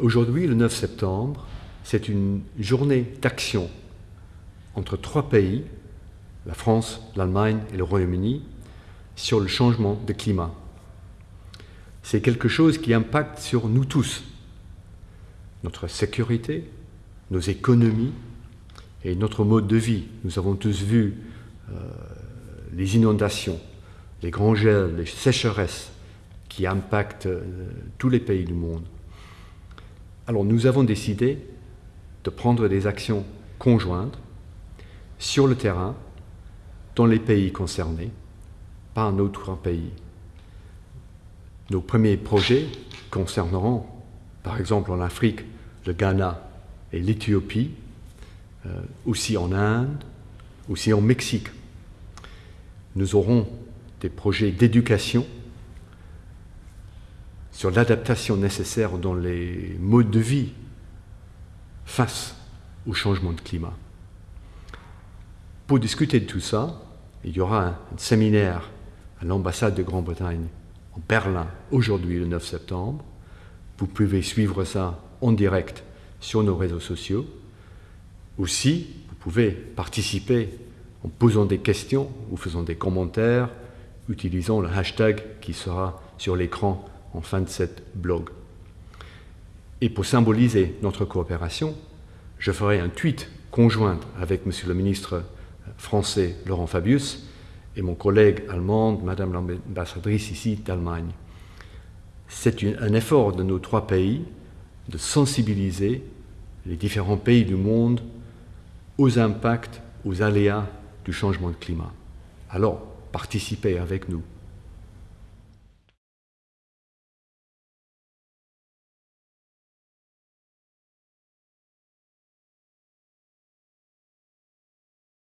Aujourd'hui, le 9 septembre, c'est une journée d'action entre trois pays, la France, l'Allemagne et le Royaume-Uni, sur le changement de climat. C'est quelque chose qui impacte sur nous tous, notre sécurité, nos économies et notre mode de vie. Nous avons tous vu euh, les inondations, les grands gels, les sécheresses qui impactent euh, tous les pays du monde. Alors nous avons décidé de prendre des actions conjointes sur le terrain, dans les pays concernés, par un autre pays. Nos premiers projets concerneront, par exemple en Afrique, le Ghana et l'Éthiopie, euh, aussi en Inde, aussi en Mexique. Nous aurons des projets d'éducation sur l'adaptation nécessaire dans les modes de vie face au changement de climat. Pour discuter de tout ça, il y aura un, séminaire à l'ambassade de Grande-Bretagne en Berlin aujourd'hui le 9 septembre. Vous pouvez suivre ça en direct sur nos réseaux sociaux. Aussi, vous pouvez participer en posant des questions ou faisant des commentaires, utilisant le hashtag qui sera sur l'écran en fin de cette blog. Et pour symboliser notre coopération, je ferai un tweet conjoint avec Monsieur le ministre français Laurent Fabius et mon collègue allemande, Madame l'ambassadrice ici d'Allemagne. C'est un effort de nos trois pays de sensibiliser les différents pays du monde aux impacts, aux aléas du changement de climat. Alors, participez avec nous.